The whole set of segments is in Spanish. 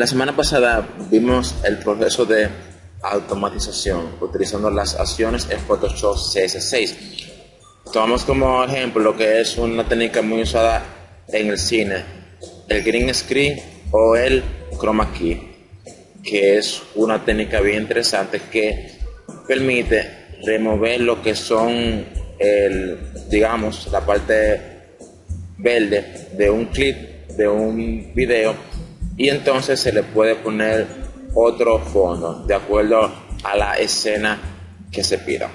La semana pasada vimos el proceso de automatización utilizando las acciones en Photoshop CS6. Tomamos como ejemplo lo que es una técnica muy usada en el cine, el green screen o el chroma key, que es una técnica bien interesante que permite remover lo que son el, digamos, la parte verde de un clip, de un video, y entonces se le puede poner otro fondo de acuerdo a la escena que se pida.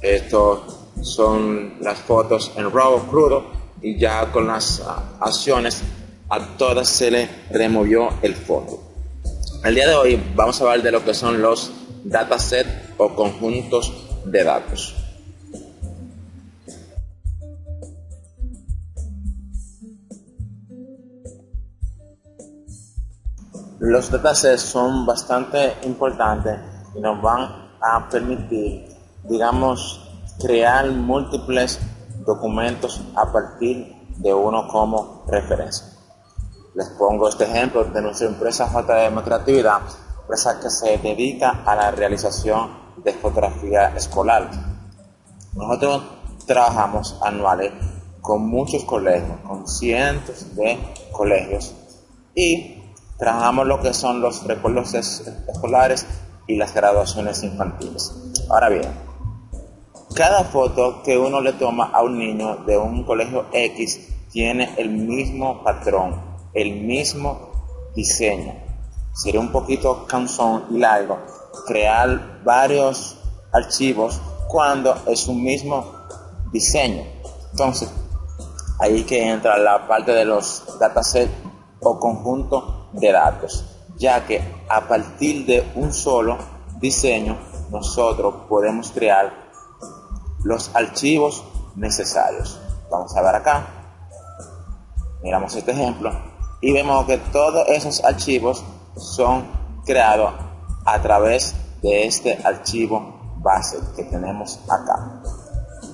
Estos son las fotos en RAW crudo y ya con las acciones a todas se le removió el fondo. El día de hoy vamos a hablar de lo que son los datasets o conjuntos de datos. Los datasets son bastante importantes y nos van a permitir, digamos, crear múltiples documentos a partir de uno como referencia. Les pongo este ejemplo de nuestra empresa JM Creatividad, empresa que se dedica a la realización de fotografía escolar. Nosotros trabajamos anuales con muchos colegios, con cientos de colegios y trabajamos lo que son los recuerdos escolares y las graduaciones infantiles. Ahora bien, cada foto que uno le toma a un niño de un colegio X tiene el mismo patrón, el mismo diseño. Sería un poquito cansón y largo crear varios archivos cuando es un mismo diseño. Entonces, ahí que entra la parte de los datasets o conjunto de datos, ya que a partir de un solo diseño nosotros podemos crear los archivos necesarios. Vamos a ver acá, miramos este ejemplo y vemos que todos esos archivos son creados a través de este archivo base que tenemos acá.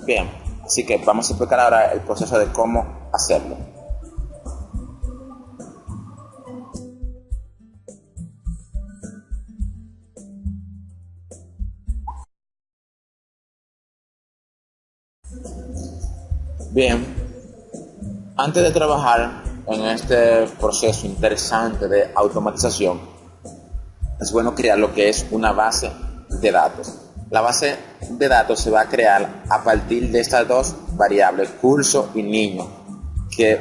Bien, así que vamos a explicar ahora el proceso de cómo hacerlo. Bien, antes de trabajar en este proceso interesante de automatización, es bueno crear lo que es una base de datos. La base de datos se va a crear a partir de estas dos variables, curso y niño, que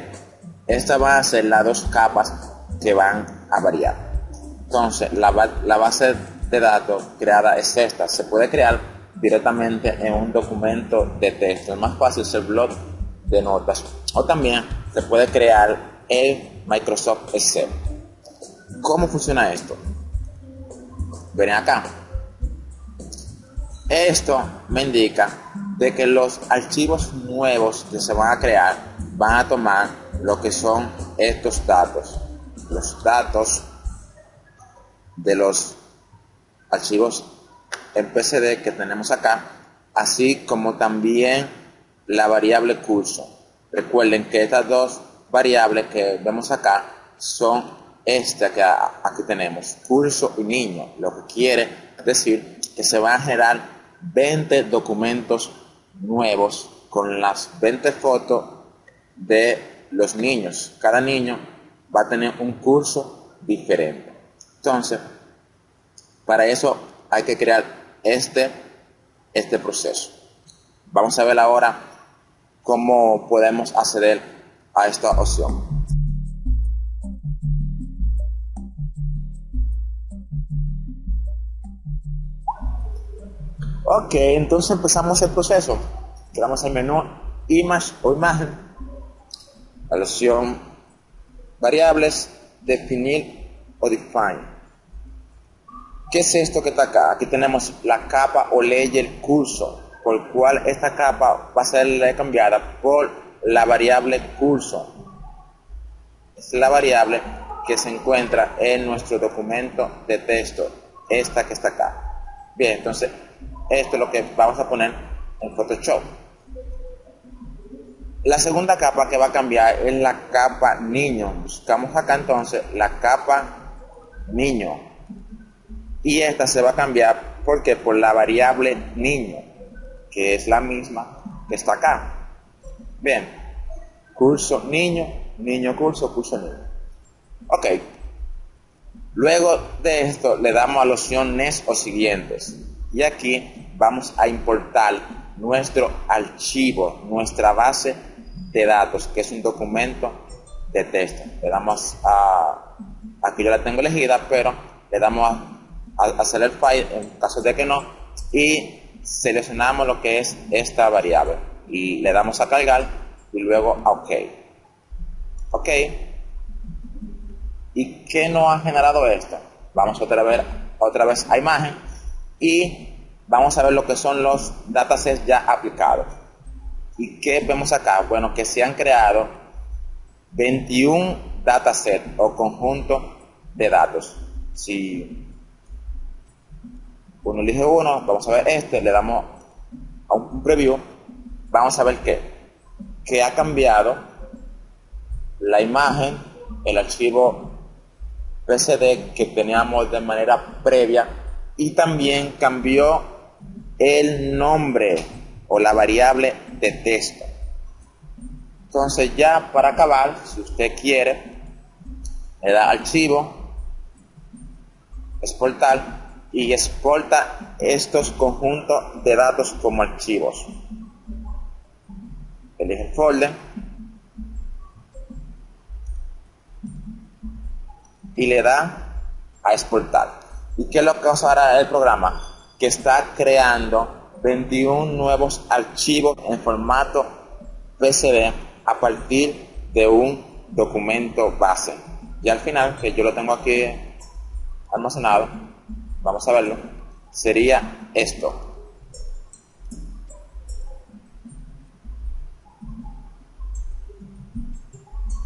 esta va a ser las dos capas que van a variar. Entonces, la, la base de datos creada es esta. Se puede crear directamente en un documento de texto. Es más fácil el blog de notas o también se puede crear el Microsoft Excel. ¿Cómo funciona esto? Ven acá. Esto me indica de que los archivos nuevos que se van a crear van a tomar lo que son estos datos. Los datos de los archivos en PCD que tenemos acá, así como también la variable curso. Recuerden que estas dos variables que vemos acá son esta que aquí tenemos, curso y niño, lo que quiere decir que se van a generar 20 documentos nuevos con las 20 fotos de los niños. Cada niño va a tener un curso diferente. Entonces, para eso hay que crear este, este proceso. Vamos a ver ahora cómo podemos acceder a esta opción. Ok, entonces empezamos el proceso. Creamos el menú Image o imagen. La opción Variables, Definir o Define. ¿Qué es esto que está acá? Aquí tenemos la capa o layer curso por cual esta capa va a ser cambiada por la variable curso. Es la variable que se encuentra en nuestro documento de texto, esta que está acá. Bien, entonces esto es lo que vamos a poner en Photoshop. La segunda capa que va a cambiar es la capa niño. Buscamos acá entonces la capa niño. Y esta se va a cambiar porque por la variable niño, que es la misma que está acá. Bien, curso niño, niño curso, curso niño. Ok. Luego de esto le damos a la opción NES o siguientes. Y aquí vamos a importar nuestro archivo, nuestra base de datos, que es un documento de texto. Le damos a, aquí yo la tengo elegida, pero le damos a, a hacer el file en caso de que no, y seleccionamos lo que es esta variable. Y le damos a cargar y luego a OK. OK. ¿Y qué nos ha generado esto? Vamos otra vez, otra vez a imagen y vamos a ver lo que son los datasets ya aplicados. ¿Y qué vemos acá? Bueno, que se han creado 21 datasets o conjuntos de datos. Si uno elige uno, vamos a ver este, le damos a un preview, vamos a ver qué, que ha cambiado la imagen, el archivo PCD que teníamos de manera previa y también cambió el nombre o la variable de texto. Entonces ya para acabar, si usted quiere, le da archivo, exportar y exporta estos conjuntos de datos como archivos. Elige el folder y le da a exportar. ¿Y qué es lo que hará el programa? Que está creando 21 nuevos archivos en formato PSD a partir de un documento base. Y al final, que yo lo tengo aquí almacenado, vamos a verlo, sería esto.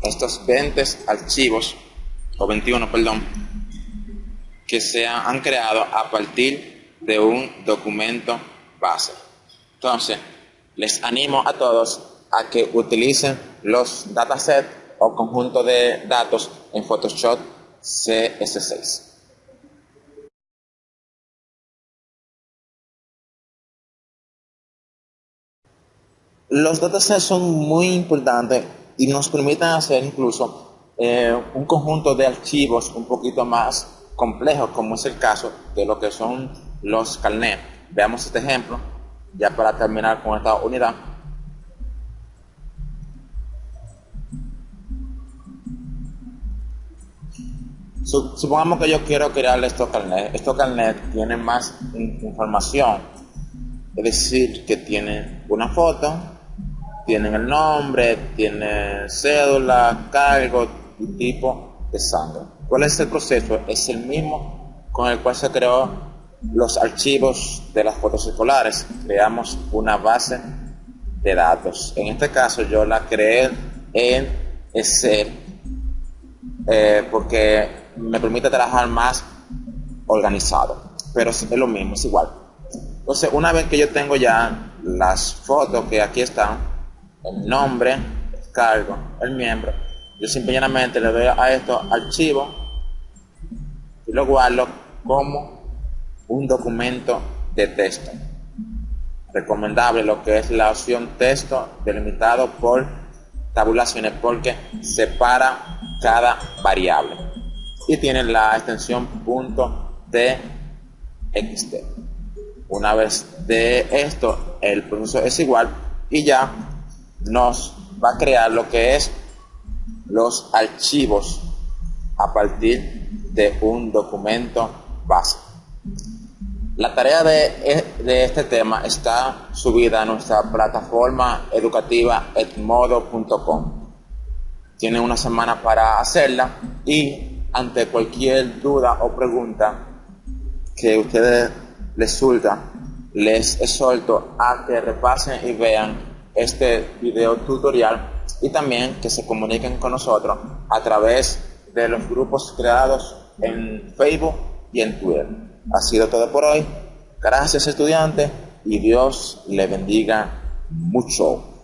Estos 20 archivos, o 21, perdón, que se han creado a partir de un documento base. Entonces, les animo a todos a que utilicen los datasets o conjunto de datos en Photoshop CS6. Los datasets son muy importantes y nos permiten hacer incluso eh, un conjunto de archivos un poquito más complejos, como es el caso de lo que son los carnets. Veamos este ejemplo, ya para terminar con esta unidad. Supongamos que yo quiero crear estos carnets. Estos carnets tienen más información, es decir, que tienen una foto, tienen el nombre, tienen cédula, cargo y tipo de sangre. ¿Cuál es el proceso? Es el mismo con el cual se creó los archivos de las fotos escolares. Creamos una base de datos. En este caso yo la creé en Excel eh, porque me permite trabajar más organizado. Pero es lo mismo, es igual. Entonces, una vez que yo tengo ya las fotos que aquí están, el nombre, el cargo, el miembro, yo simplemente le doy a esto archivo y lo guardo como un documento de texto. Recomendable lo que es la opción texto delimitado por tabulaciones porque separa cada variable y tiene la extensión .txt. Una vez de esto el proceso es igual y ya nos va a crear lo que es los archivos a partir de un documento base. La tarea de, de, este tema está subida a nuestra plataforma educativa edmodo.com. Tienen una semana para hacerla y ante cualquier duda o pregunta que ustedes les surta, les exhorto a que repasen y vean este video tutorial y también que se comuniquen con nosotros a través de los grupos creados en Facebook y en Twitter. Ha sido todo por hoy. Gracias estudiantes y Dios le bendiga mucho.